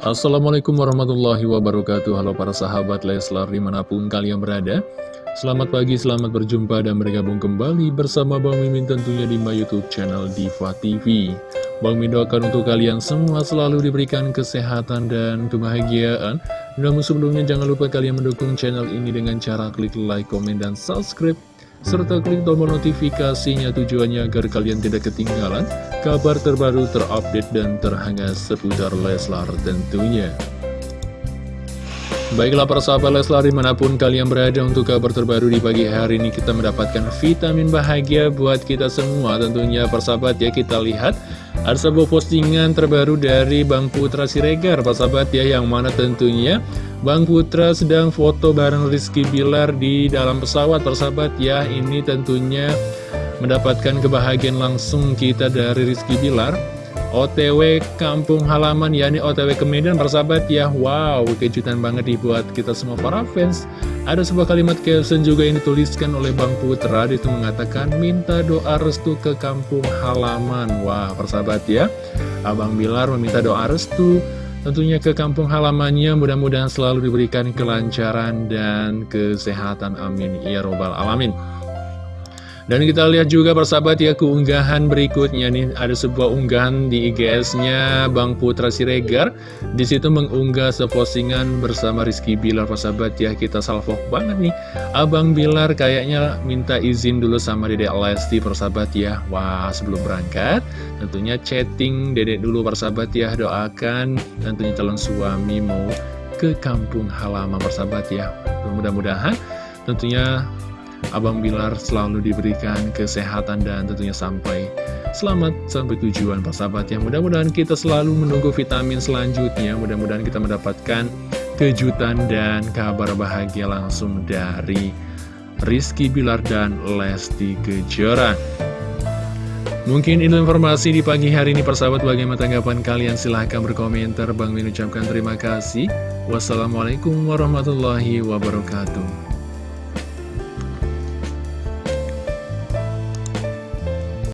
Assalamualaikum warahmatullahi wabarakatuh. Halo para sahabat Leslar di mana pun kalian berada. Selamat pagi, selamat berjumpa dan bergabung kembali bersama Bang Mimin tentunya di my youtube channel Diva TV Bang Mimin doakan untuk kalian semua selalu diberikan kesehatan dan kebahagiaan. Namun sebelumnya jangan lupa kalian mendukung channel ini dengan cara klik like, komen, dan subscribe serta klik tombol notifikasinya tujuannya agar kalian tidak ketinggalan kabar terbaru terupdate dan terhangat seputar Leslar tentunya. Baiklah para sahabat Leslar di mana pun kalian berada untuk kabar terbaru di pagi hari ini kita mendapatkan vitamin bahagia buat kita semua. Tentunya persahabat ya kita lihat ada sebuah postingan terbaru dari Bang Putra Siregar. Persahabat ya yang mana tentunya Bang Putra sedang foto bareng Rizky Bilar di dalam pesawat. Persahabat ya Ini tentunya mendapatkan kebahagiaan langsung kita dari Rizky Bilar OTW kampung halaman yakni OTW ke Medan persahabat ya. Wow kejutan banget dibuat kita semua para fans. Ada sebuah kalimat caption juga yang dituliskan oleh Bang Putra. Itu mengatakan minta doa restu ke kampung halaman. Wah persahabat ya. Abang Bilar meminta doa restu Tentunya ke kampung halamannya. Mudah-mudahan selalu diberikan kelancaran dan kesehatan. Amin. Ya robbal alamin dan kita lihat juga persahabat ya keunggahan berikutnya nih ada sebuah unggahan di IGS-nya Bang Putra Siregar. Di situ mengunggah sepostingan bersama Rizky Bilar persahabat ya kita salvo banget nih. Abang Bilar kayaknya minta izin dulu sama Dedek Lesti persahabat ya. Wah sebelum berangkat tentunya chatting Dedek dulu persahabat ya doakan tentunya calon suami mau ke kampung halaman persahabat ya. Mudah-mudahan tentunya Abang Bilar selalu diberikan kesehatan dan tentunya sampai selamat sampai tujuan persahabat yang mudah-mudahan kita selalu menunggu vitamin selanjutnya. Mudah-mudahan kita mendapatkan kejutan dan kabar bahagia langsung dari Rizky Bilar dan Lesti Kejora. Mungkin ini informasi di pagi hari ini persahabat bagaimana tanggapan kalian? Silahkan berkomentar. Bang Min ucapkan terima kasih. Wassalamualaikum warahmatullahi wabarakatuh